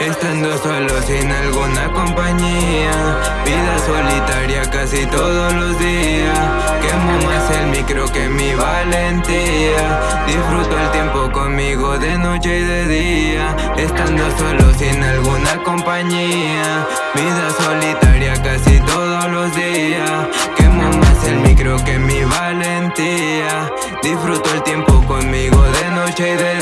Estando solo sin alguna compañía. Vida solitaria casi todos los días. Quemo más el micro que mi valentía. Disfruto el tiempo conmigo de noche y de día. Estando solo sin alguna compañía. Vida solitaria casi todos los días. Quemo más el micro que mi valentía. Disfruto el tiempo conmigo de noche y de día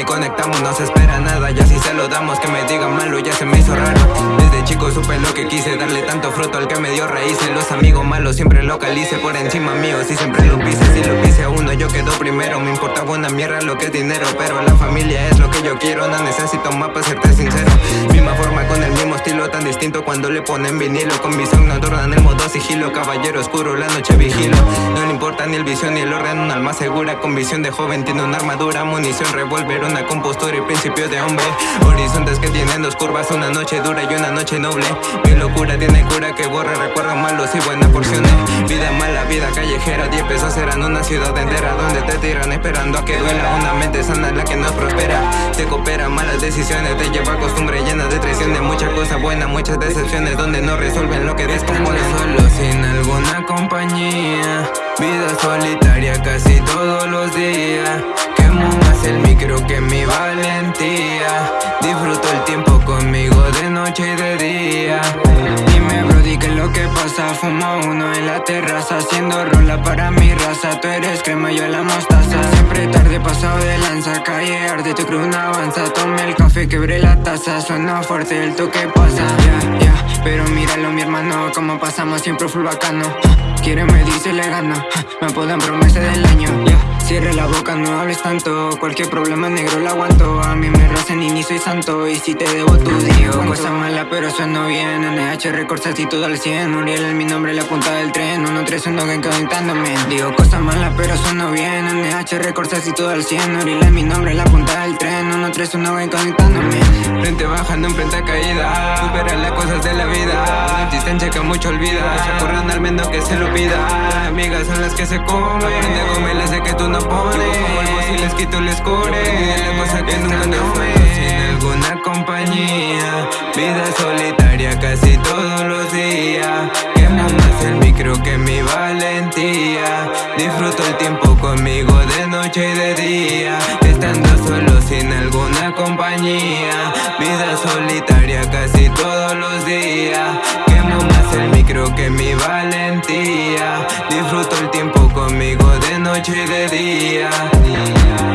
ni conectamos No se espera nada, ya si se lo damos Que me digan malo, ya se me hizo raro. Desde chico supe lo que quise Darle tanto fruto al que me dio raíces. Los amigos malos siempre localice Por encima mío, si siempre lo pise Si lo pise a uno, yo quedo primero. Me importa buena mierda lo que es dinero Pero la familia es lo que yo quiero. No necesito más para serte sincero. Misma forma con el mismo estilo tan distinto Cuando le ponen vinilo. Con visión nocturna en el modo sigilo Caballero oscuro, la noche vigilo. No le importa ni el visión ni el orden Un alma segura con visión de joven tiene una armadura, munición, revólver, una compostura y principio de hombre. Horizontes que tienen dos curvas, una noche dura y una noche noble. Mi locura tiene cura que borra recuerdos malos y buenas porciones. Vida mala, vida callejera, 10 pesos serán una ciudad entera Donde te tiran esperando a que duela. Una mente sana la que no prospera Te coopera malas decisiones, te lleva costumbre llena de traiciones. Muchas cosas buenas, muchas decepciones Donde no resuelven lo que descomponen solo sin alguna compañía Vida solitaria casi todos los días pasa Fumo uno en la terraza Haciendo rola para mi raza. Tú eres crema, yo la mostaza. Siempre tarde pasado de lanza Calle arde, tu crew no avanza. Tomé el café, quebré la taza Suena fuerte el toque pasa. Ya, ya, pero míralo mi hermano Como pasamos siempre full bacano. Quiere medirse le gana Me apodan promesa del año Cierre la boca, no hables tanto. Cualquier problema negro lo aguanto. A mí me racen y ni soy santo. Y si te debo tu dios Cosa mala pero sueno bien. NH Records así todo al 100 Uriel es mi nombre, la punta del tren. 131 que conectándome Digo cosa mala pero sueno bien. NH Records así todo al 100 Uriel es mi nombre, la punta del tren. 131 que conectándome Frente bajando en frente caída. Supera las cosas de la vida. Existencia que mucho olvida. Corran al menos que se lo pida. Amigas son las que se comen Como si les core La cosa que nunca fue Sin alguna compañía. Vida solitaria casi todos los días. Quemo más el micro que mi valentía. Disfruto el tiempo conmigo de noche y de día. Estando solo sin alguna compañía. Vida solitaria casi todos los días. Quemo más el micro que mi valentía. Disfruto el tiempo conmigo de noche y de día